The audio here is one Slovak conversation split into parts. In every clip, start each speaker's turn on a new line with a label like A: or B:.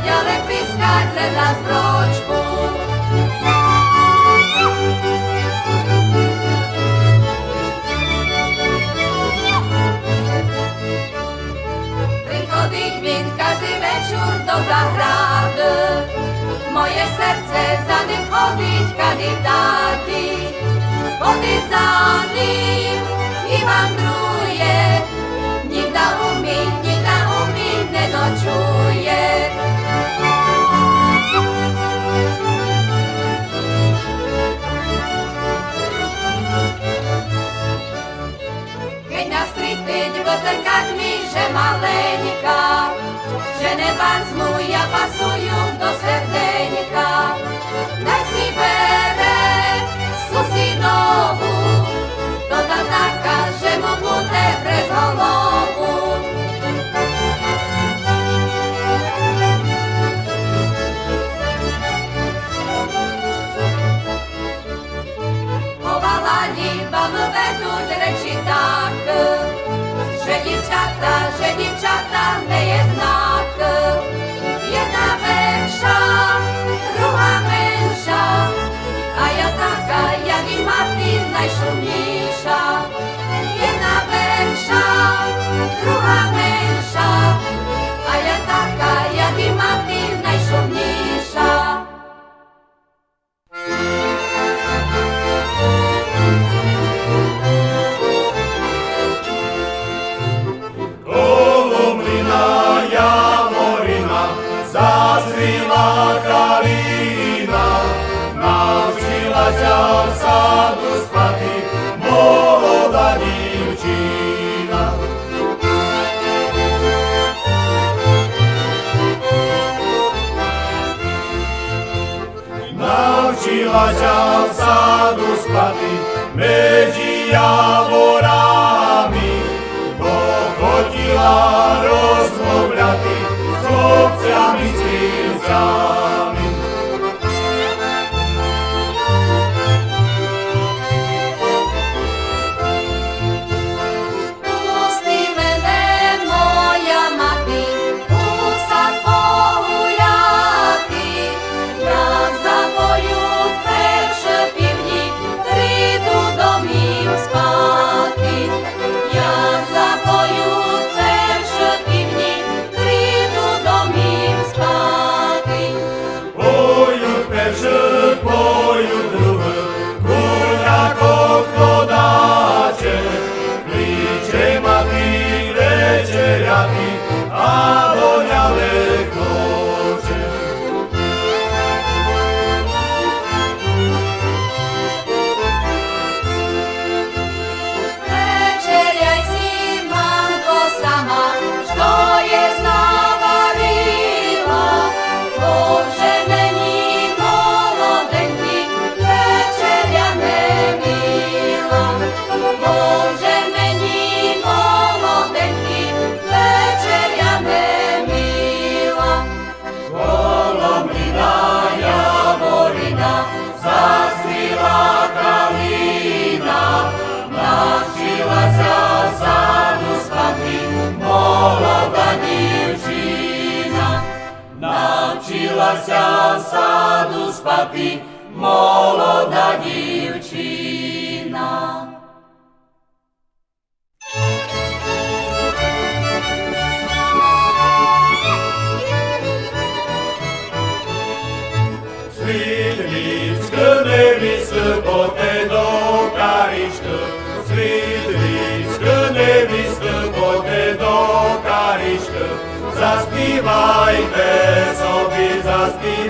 A: playa de piscarle las brochbus. Prichodí min každý večer do zahrady, moje srdce za ním chodí kandidáty, chodí za ním. bands Empuja
B: táborami pochodila.
A: sa sadu spati, molo da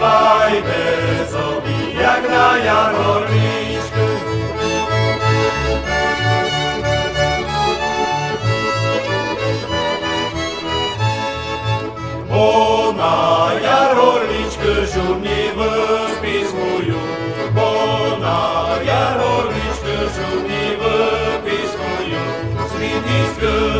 B: співай без як на ярмарничку. Бо на ярмарничку журні виспівую, бо на ярмарничку журні виспівую, світ і світ.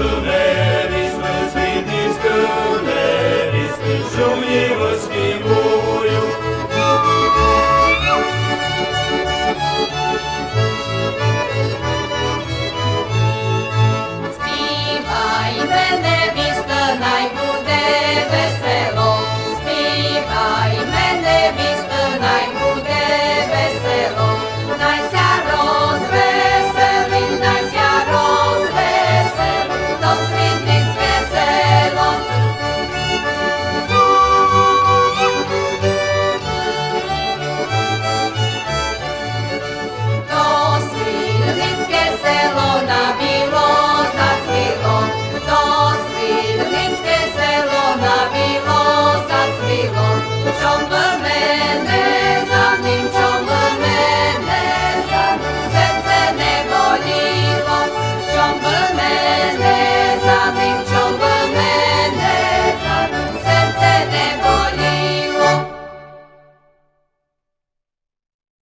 A: insanlar